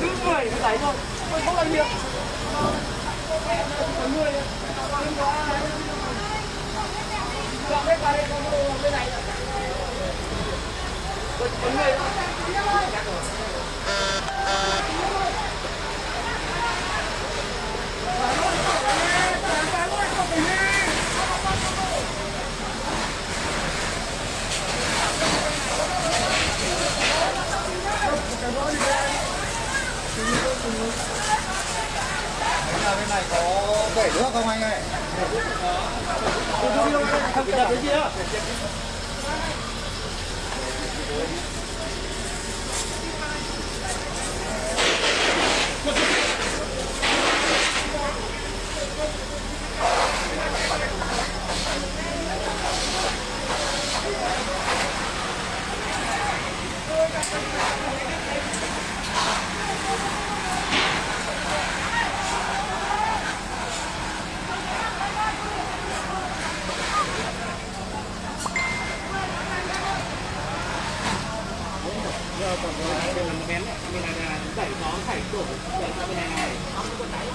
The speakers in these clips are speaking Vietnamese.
cứ người mới đẩy thôi không có nhiều người qua đây bên này người bên này có bể nước không anh ơi? Còn cái này gì đó bén mình là đẩy nó phải đổ đẩy ra bên này này. không có đáy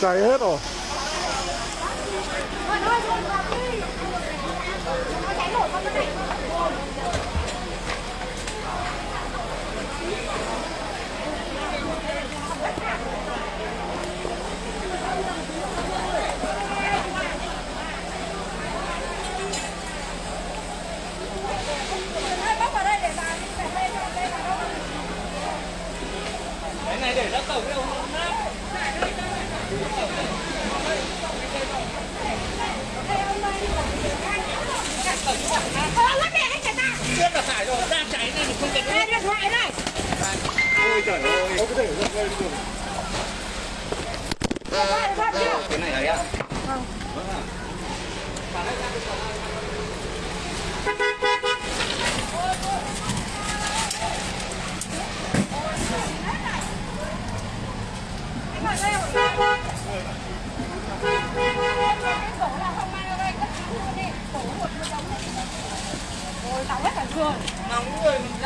cháy hết rồi Thôi thôi thôi vào đi. Nó cháy nổ con cái này. Bóc vào đây để bà để đây cho đây vào đâu cái này để cả ta. biết là phải rồi đang cháy không cần Đây, điện thoại đây. ôi trời ơi được cái này là rồi. Cái tổ là không mang ra đây, cất luôn đi. Tổ một một đống này. Rồi, tao hết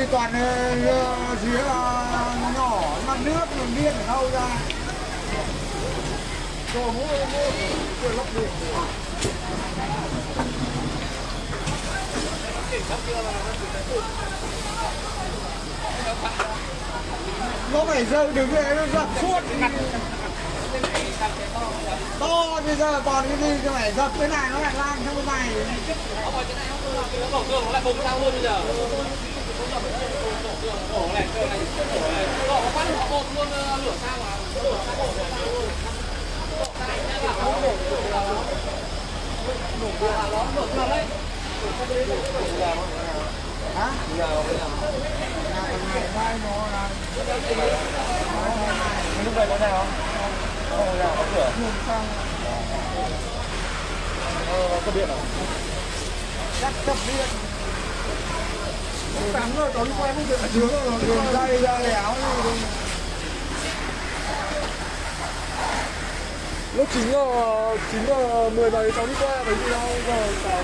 thì toàn ờ, ờ, ờ nhỏ mặt nước đường điên hâu ra? Rồi mua mua cửa lốc điện. Nó phải rơi đứng đấy nó giật suốt. To bây giờ còn cái gì cho phải giật cái này nó lại lan sang cái này ông này cái này đổ này đổ nó bột luôn lửa đổ đổ đổ này hả này nó là lúc này có nào không không nào có cửa thường sang ờ có điện à? Chắc tập điện sáng rồi có đi không được dưới rồi đường dây ra léo lúc chín giờ chín giờ mười giờ cháu đi qua phải đi đâu giờ cháu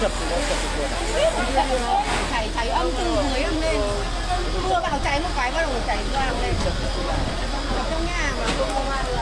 chập chập chập thầy thầy ông từ dưới âm lên mưa bắt đầu cháy một cái, bắt đầu chảy ra lên ở trong nhà mà. không có hoa được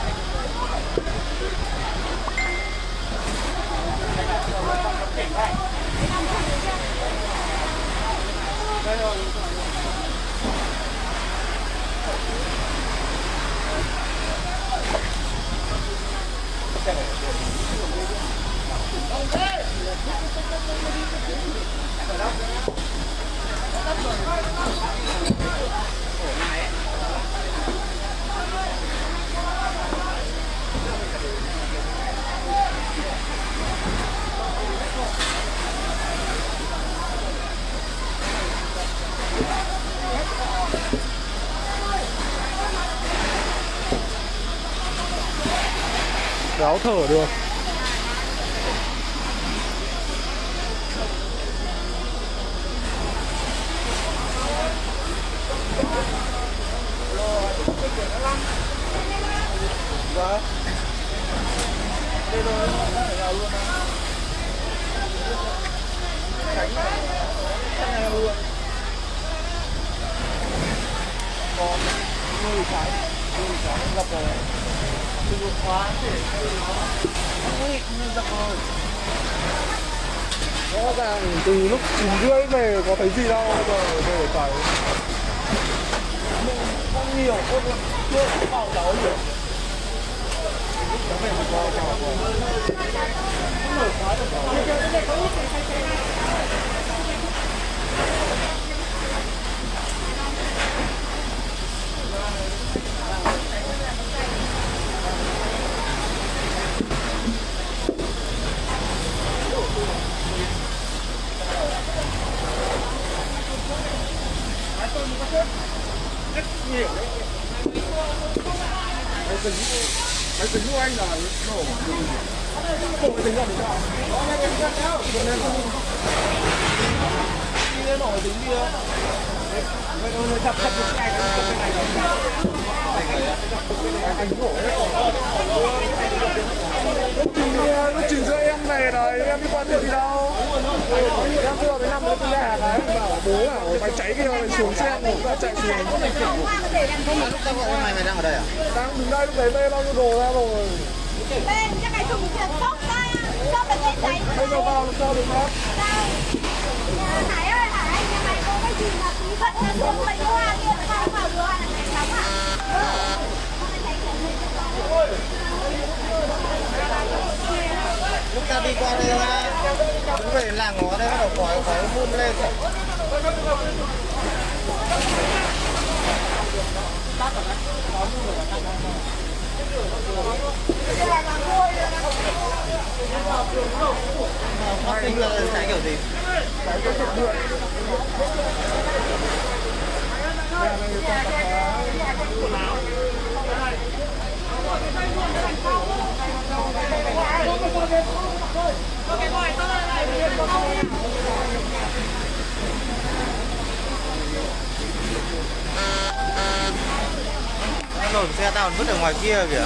đáo thở được Vâng Đây rồi, vào luôn á Tránh này Tránh này luôn Còn người trái Người trái gặp rồi Từ một khóa để Ui, như dập rồi Rõ ràng từ lúc 9 rưỡi về có thấy gì đâu Giờ về phải Không nhiều, không chưa có bảo cháu nhiều Cháu về một coi cháu Không mở khóa được rất Máy tính Máy tính của anh là nổ Nổ máy tính là để sao? Đó, máy là Đi lên nổ tính kia Vậy nó chặt chặt cái này Cái này Anh nổ đấy Lúc trình lúc chín em về rồi em đi qua tiệm gì đâu em vừa với năm nữa tôi ra đấy bảo bố bảo mày cháy kia rồi xuống xe ngủ ra chạy xuống Lúc tao gọi mày mày đang ở đây à? đang đứng đây lúc đấy bê bao nhiêu đồ ra rồi bê cái này dùng tiền sốc ra sốc bên đây cháy bây giờ vào làm sao được mất sao Hải ơi Hải nhà mày có cái gì mà tí vận ra xuống mấy hoa kia mà sao vào được là cháy hả? Lúc ta đi qua đây, ha. Đứng về làng ngó đây, bắt đầu khói khói phun lên. Phát sinh là cháy kiểu gì? Nó nổ xe tao vứt ở ngoài kia kìa.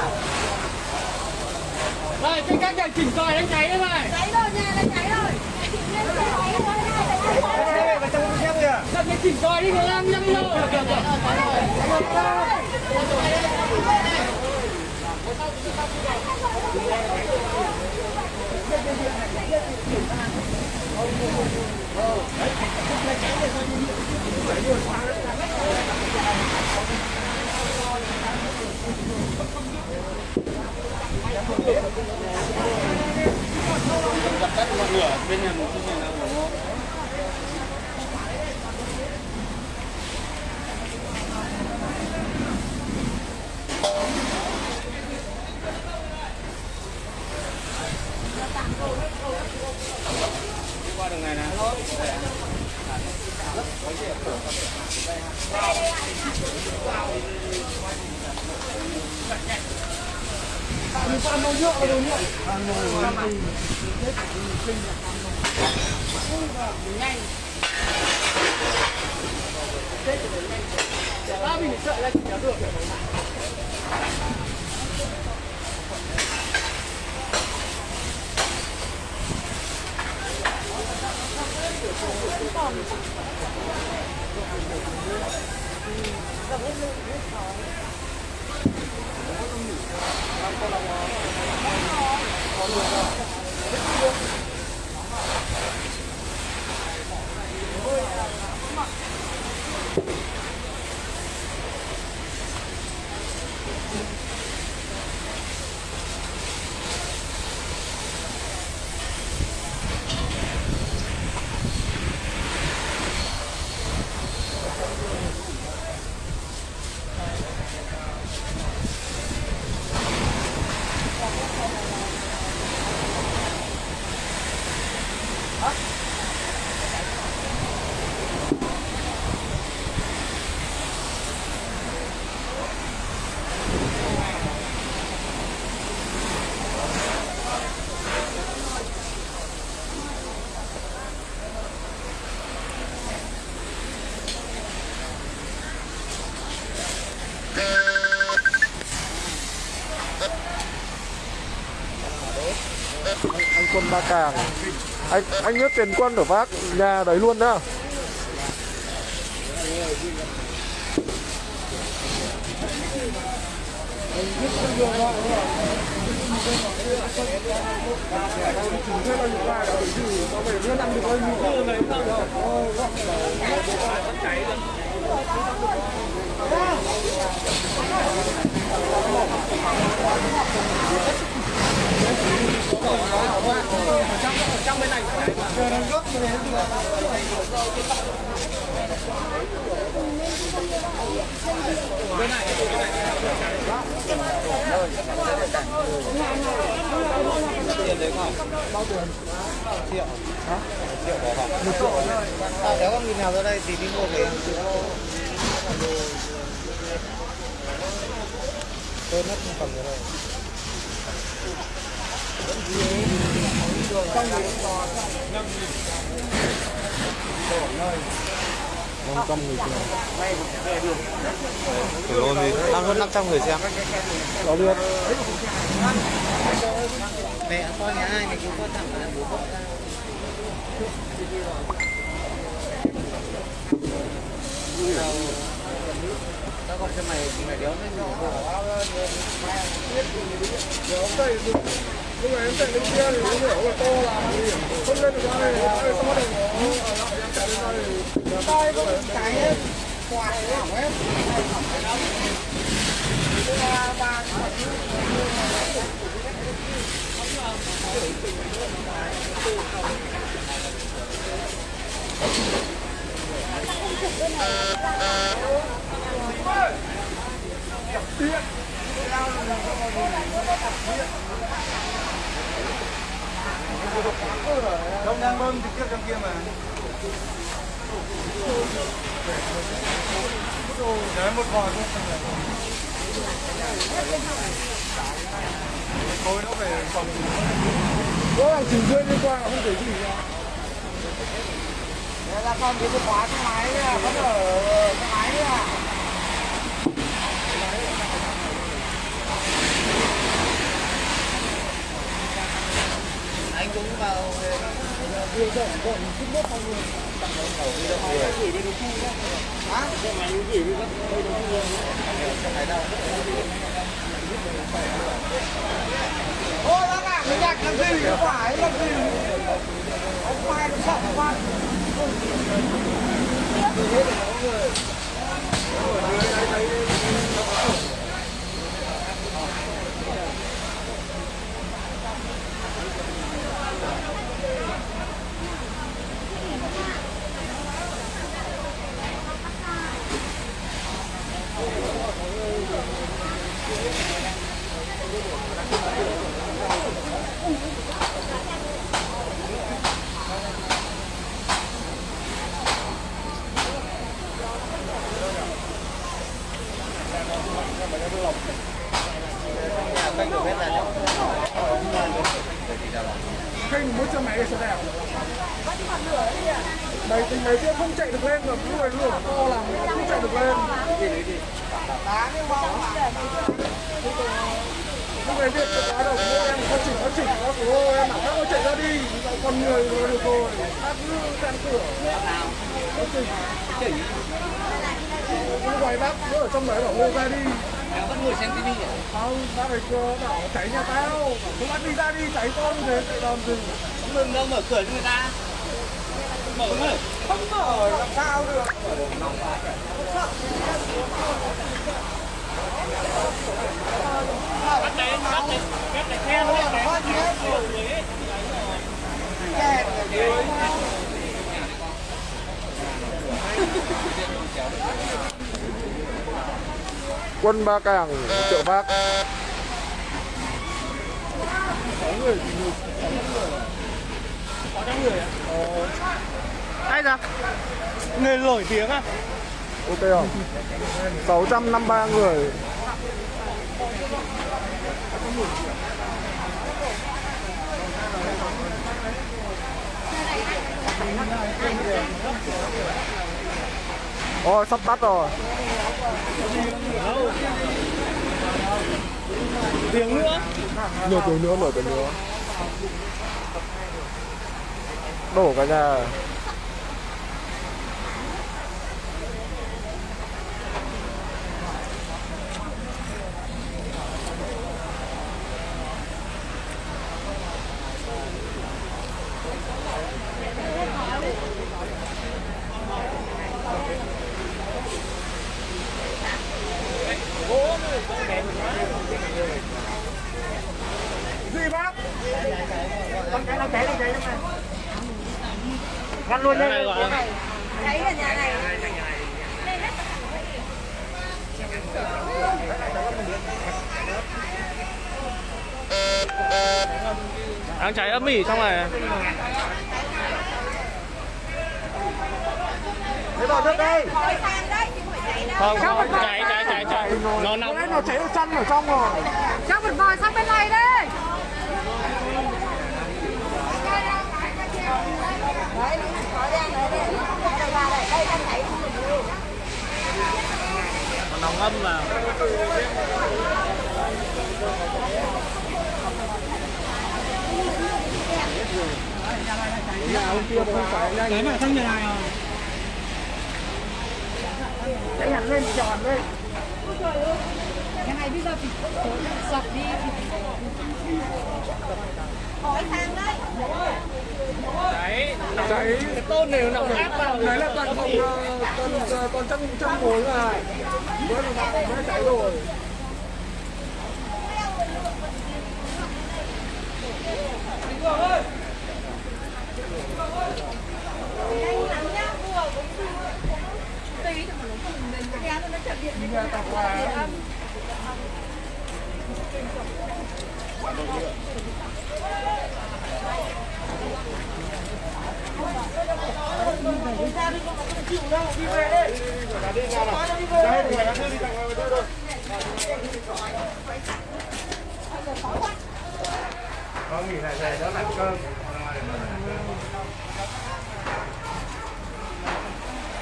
đấy, đúng không? chạy chỉnh còi đánh cháy đấy mày cháy rồi nhà đã cháy rồi Lên xe cháy rồi, nhà đã cháy rồi. vào trong xe kìa Đập cái chỉnh còi đi người ba càng. Anh anh biết tiền quân của bác nhà đấy luôn đó à, nếu con nghìn nào ra đây thì đi mua về. Tôi mất một phần rồi đây năm trăm người xem Thủ đô thì đang hơn 500 người xem có được Mẹ con nhà ai mày cũng có thằng là bố con Tao gọi cho mày, mày đéo lên nhỏ lúc này em chạy lên kia thì nó hiểu là to là không lên được đây ai to được nó em chạy lên đây thì Tôi có cái quạt hỏng hết. Đông đang bơm trực tiếp trong kia mà. Đấy một vòi thôi. Thôi nó phải phòng. Có hàng chỉnh rơi liên quan là không thể gì cả. Đây là con cái khóa cái máy vẫn ở cái máy nha. Ôi bác ạ, cái nhạc làm gì, nó phải làm gì Ông mai nó sợ quá Khinh muốn cho máy sẽ đẹp Đấy, tình mấy kia không chạy được lên được Người lửa to làm không chạy được lên Lúc đấy việc tự quá đầu của em có chỉnh có chỉnh nó của ô em bảo các cô chạy ra đi Còn người nó được rồi Bác cứ can cửa Có chỉnh Lúc đấy bác cứ ở trong đấy bảo ô ra đi Em vẫn ngồi xem tivi à? không bác ấy cơ bảo cháy nhà tao bảo chúng bác đi ra đi cháy con như thế chạy làm gì Không đừng đâu mở cửa cho người ta. Mở mở. Không mở làm sao được Bắt đấy, bắt đấy. Bắt đấy khe nó bắt đấy. Bắt hết rồi. Kẹt ở dưới quân ba càng chợ vác Ai ra? Người nổi tiếng à? ok không 653 người Ôi sắp tắt rồi. Tiếng nữa. Nửa tiếng nữa, nửa tiếng nữa. Đổ cả nhà Gì bác? Con cái nó cháy nó cháy trong này Ngăn luôn nhé Cháy ở nhà này. Đang cháy âm ỉ trong này. Thế vào nước đây. Không cháy. Không, cháy, cháy, cháy, cháy Nó nóng nó cháy ở chân ở trong rồi. Cháu phải vòi sang bên này đây. Đấy, khói đen đấy đây. Đây vào đây, đây đang cháy. Nó nóng âm vào Nhà ông kia không phải nhanh Cái mà thân nhà này à Cháy hẳn lên tròn đây cái này bây giờ thì sập đi. Khói than đấy. Cháy Cháy Cái tôn này nó áp vào Đấy là toàn phòng ờ, toàn ờ, toàn chân chân gối mà Mới mới cháy rồi Nhanh lắm nhá, vừa cũng tí thì mà nó không đến cái nó chập điện như Nhà tạp hòa nghỉ lại về đỡ làm cơm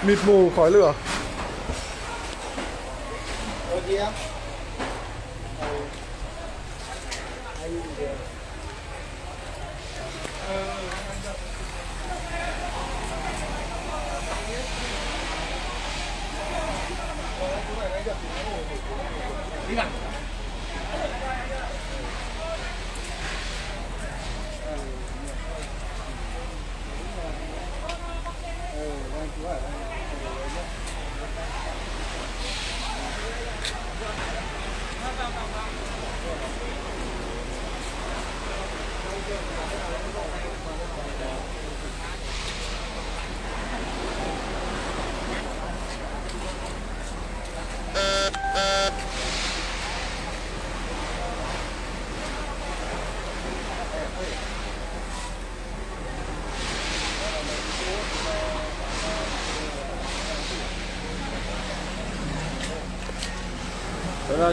mịt mù khói lửa.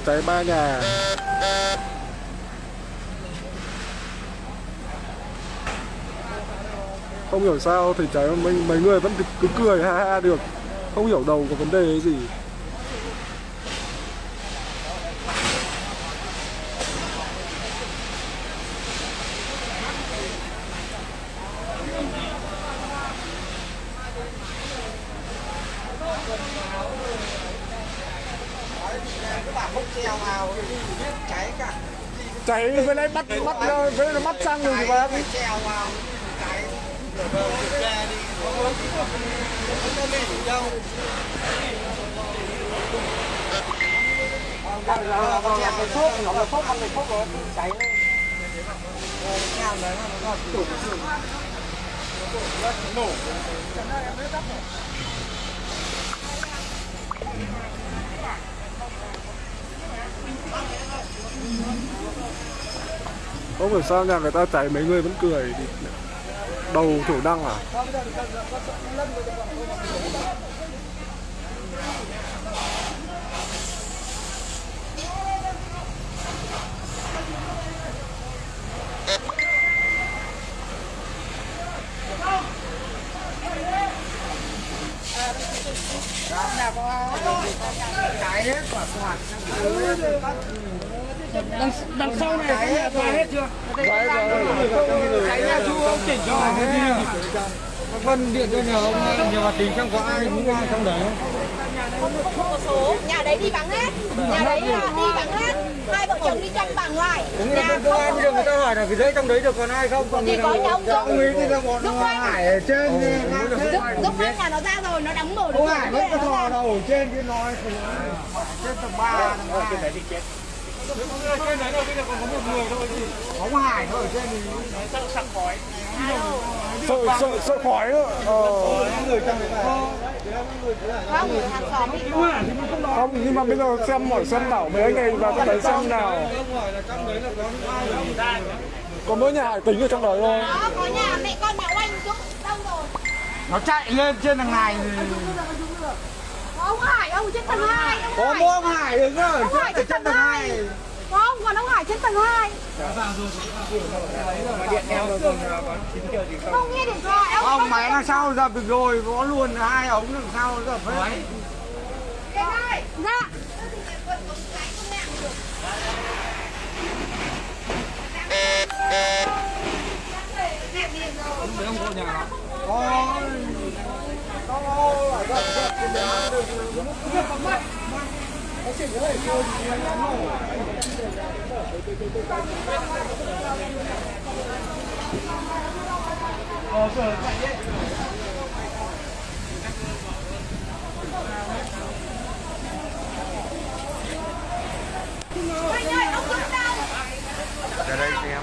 Chạy cháy ba nhà. Không hiểu sao thì cháy mấy, mấy người vẫn cứ cười ha ha được. Không hiểu đầu có vấn đề gì các bạn không treo vào cháy cả Cháy với lấy bắt bắt ờ, với lại bắt sang rồi gì bác vào cháy rồi vào kiểm tra đi không có bị đâu Ờ, con chèn cái thuốc, nó là thuốc, ăn cái thuốc nó bị cháy lên. Ờ, cái nhang đấy nó là chủ chủ. Không hiểu sao nhà người ta cháy mấy người vẫn cười Đầu thủ đăng à? Đằng đằng sau này cái nhà tòa hết chưa? Cháy nhà chú ông chỉnh cho Vân điện cho nhờ ông nhờ bà tính xem có ai muốn ai trong đấy. Không có số. Nhà đấy đi vắng hết. Nhà đấy là đi vắng hết hai vợ chồng đi tranh bằng nghĩa nhà là công an bây giờ người ta hỏi là cái giấy trong đấy được còn ai không? Còn Thì người có nào nhà ông dạ, ông ấy thì là bọn Dũng Anh. Hải ở trên thì lúc anh nhà nó ra rồi nó đóng mở được Ông cửa Hải vẫn có thò đầu ở trên cái nói thì trên tầng 3 tầng 2. trên đấy rồi bây giờ còn có một người thôi gì Ông Hải nó ở trên thì sợ sặc khói Sợ sợ sợ khói ờ. người trong đấy là không nhưng mà bây giờ xem hỏi xem bảo mấy anh này vào trong đấy xem nào. Có mỗi nhà hải tính ở trong đấy thôi đó có nhà mẹ con nhà oanh dũng đâu rồi. Nó chạy lên trên thằng này. Thì có ông hải ông trên tầng hai có mỗi ông Hải đứng hải trên tầng hai. 2. Không còn ông hải trên tầng hai Điện theo rồi còn không nghe điện thoại ông Ông máy đằng sau dập được rồi, có luôn hai ống đằng sau dập hết. Thoại dạ Có có ở dập dập thì để ăn được. Nó chỉ có thể chơi thì ra đây xem.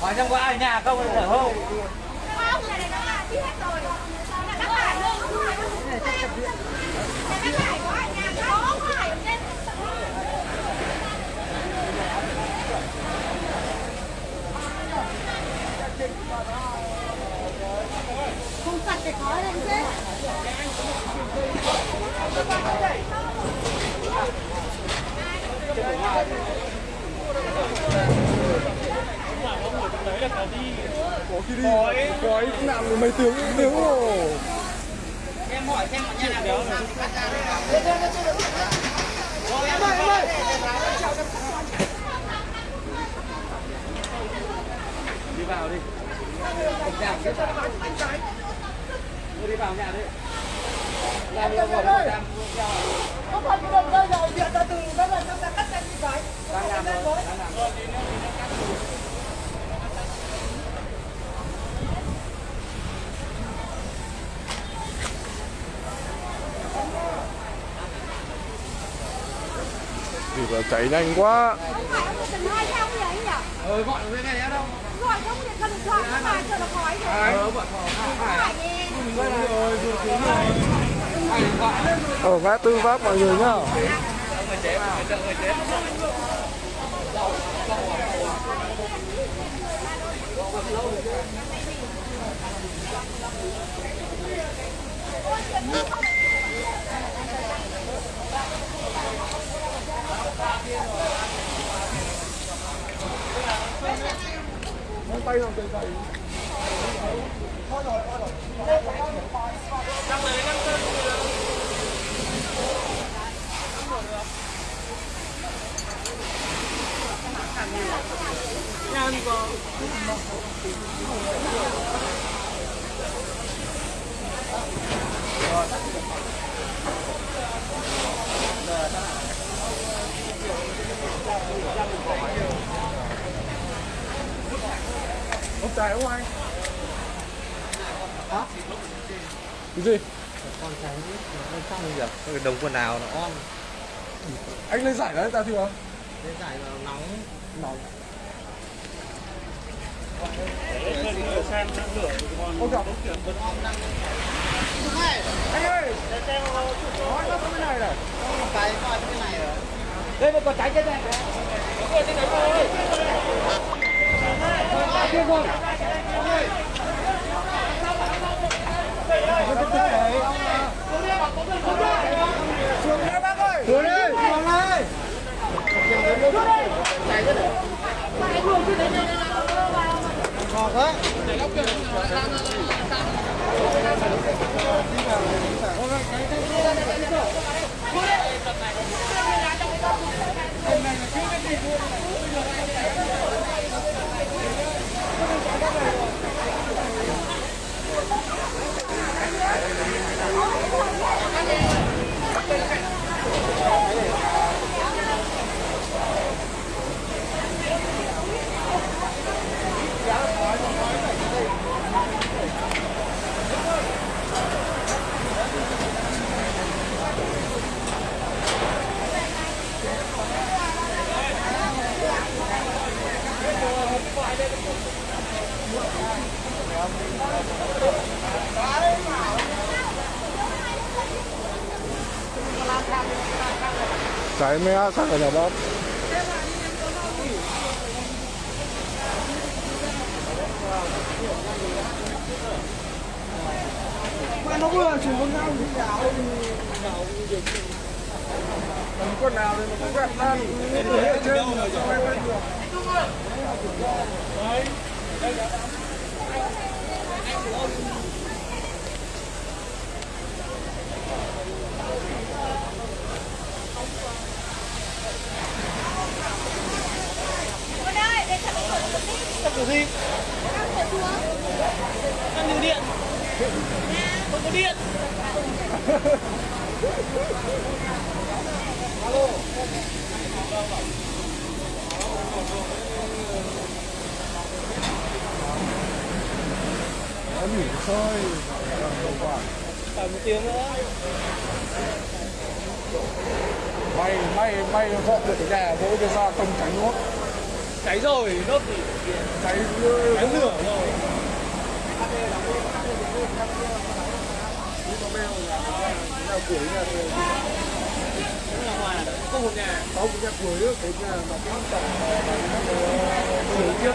hỏi xem trong có ai nhà không thở không Không, nhà này nó là hết rồi. Nhà bác Hải luôn, ông Hải luôn. Nhà bác Hải có ở nhà không? Ông Hải sạch thì lên chứ. Có khi đi khói nằm mấy tiếng tiếng rồi hỏi xem ở nhà nào đi vào đi nhà đi đi vào nhà đi Không phải cái đường rơi rồi, điện ra từ đó lần chúng ta cắt ra như cái. đang làm rồi đang làm rồi thì là chạy nhanh quá ờ gọi nó cái này đâu Gọi không điện thoại không phải cho nó khói rồi. ờ ở ngã tư pháp mọi người nhá người chế mà người người chế Ngón tay làm từ thầy Ông chạy không anh? Hả? Cái gì? con tránh nó xong rồi cái đống quần áo nó on Anh lên giải đấy ta chưa? cái giải nó nóng Nóng Ông gặp Anh ơi Nói nó cái này này cái này rồi đây một còn trái chết này Ôi, trên này. Ơi kia không Xuống nha bác ơi xuống đi xuống đây. ngọt đấy Chạy mẹ sang ở nhà bác mà nó vừa chỉ con nhau thì đảo Còn con nào thì nó cũng gặp lan Từ hết trên rồi em lên được Con ơi, để cho nó khởi một tí. Tập kiểu gì? Đang khởi điện không có điện Em nghỉ thôi làm hiệu quả phải một tiếng nữa. May may may họ được cái nhà vỗ cái ra không tránh nốt. Cháy rồi nốt thì Cháy cháy lửa rồi. nhà cuối nhà Cái là không một nhà. Sáu cái nhà cuối cái nhà mà cái tầm Cuối trước